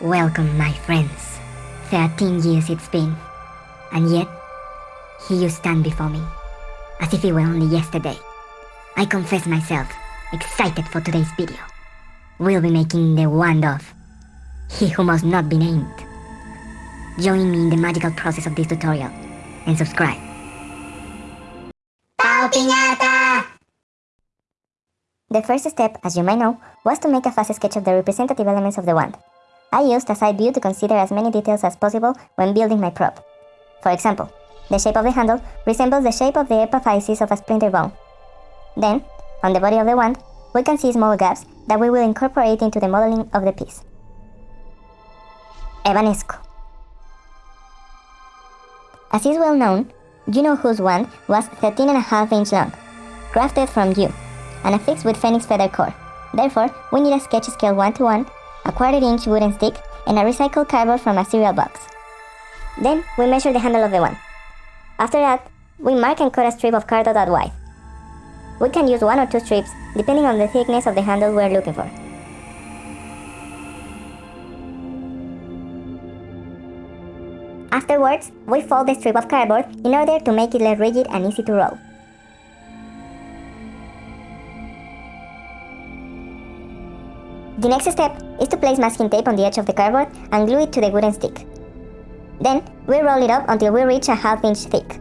Welcome, my friends. Thirteen years it's been. And yet, here you stand before me, as if it were only yesterday. I confess myself, excited for today's video. We'll be making the wand of He Who Must Not Be Named. Join me in the magical process of this tutorial, and subscribe. Pau! The first step, as you may know, was to make a fast sketch of the representative elements of the wand. I used a side view to consider as many details as possible when building my prop. For example, the shape of the handle resembles the shape of the epiphysis of a splinter bone. Then, on the body of the wand, we can see small gaps that we will incorporate into the modeling of the piece. Evanesco. As is well known, You-Know-Who's wand was 13.5 inch long, crafted from yew, and affixed with phoenix feather core. Therefore, we need a sketch scale 1 to 1 a quarter inch wooden stick, and a recycled cardboard from a cereal box. Then we measure the handle of the wand. After that, we mark and cut a strip of cardboard that wide. We can use one or two strips, depending on the thickness of the handle we're looking for. Afterwards, we fold the strip of cardboard in order to make it less rigid and easy to roll. The next step is to place masking tape on the edge of the cardboard and glue it to the wooden stick. Then, we roll it up until we reach a half inch thick.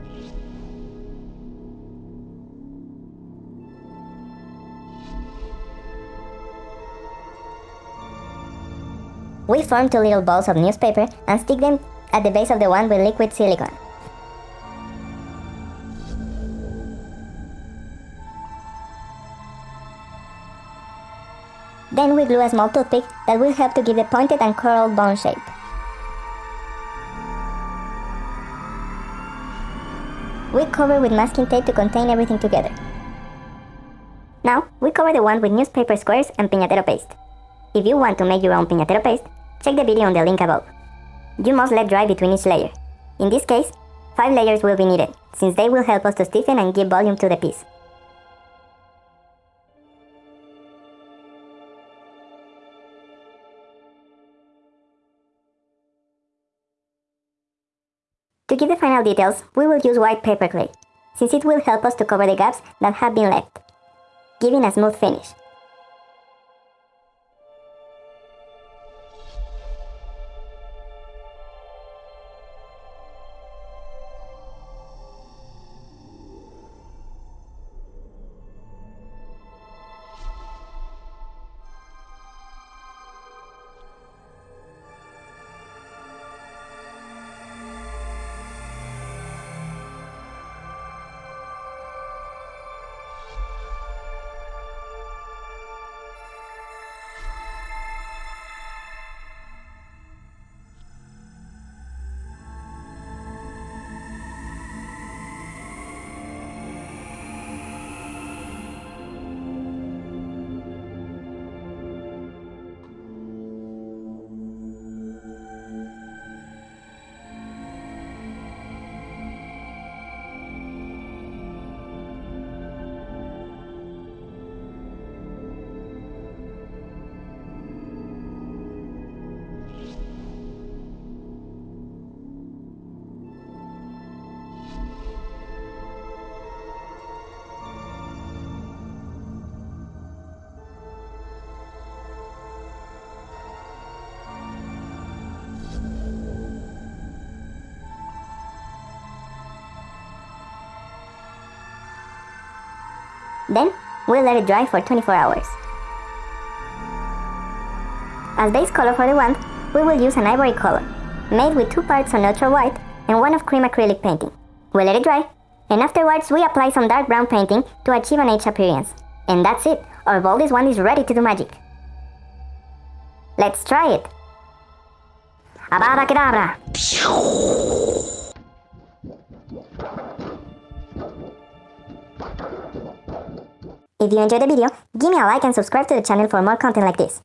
We form two little balls of newspaper and stick them at the base of the one with liquid silicone. Then we glue a small toothpick that will help to give the pointed and curled bone shape. We cover with masking tape to contain everything together. Now, we cover the wand with newspaper squares and piñatero paste. If you want to make your own piñatero paste, check the video on the link above. You must let dry between each layer. In this case, 5 layers will be needed, since they will help us to stiffen and give volume to the piece. To give the final details, we will use white paper clay, since it will help us to cover the gaps that have been left, giving a smooth finish. Then, we'll let it dry for 24 hours. As base color for the wand, we will use an ivory color, made with two parts of neutral white and one of cream acrylic painting. We'll let it dry, and afterwards we apply some dark brown painting to achieve an edge appearance. And that's it, our boldest wand is ready to do magic. Let's try it! Avada If you enjoyed the video, give me a like and subscribe to the channel for more content like this.